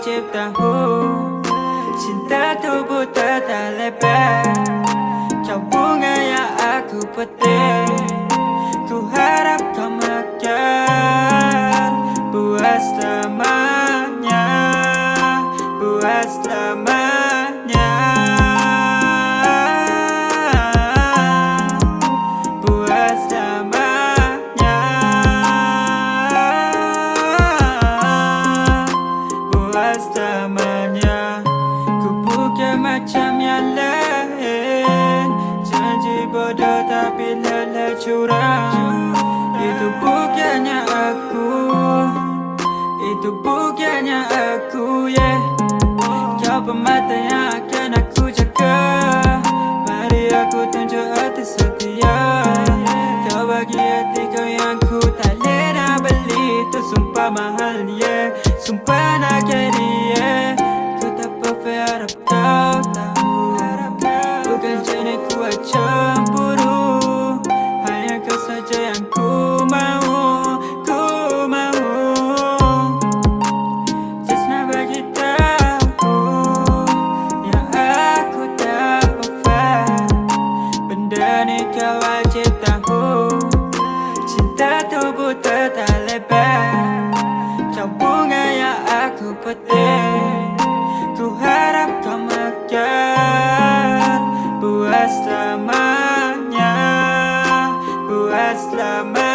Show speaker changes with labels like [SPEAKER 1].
[SPEAKER 1] tahu Cinta tubuh tak lebar. Kau bunga yang aku petik. Ku harap kau makan. Buat selamanya Buat selamanya Buat selamanya Ku bukan macam yang lain. Janji bodoh tapi lelah curang. Itu bukannya aku. Itu bukannya aku, yeah. Kau pemata yang sumpah mahal, yeah Sumpah nak yeah Ku tak perfect harap kau tahu Bukan jenis ku cemburu Hanya kau saja yang ku mau Ku mau nak bagi tahu Yang aku tak perfect Benda ni kau wajib tahu. Cinta tubuh tak Buat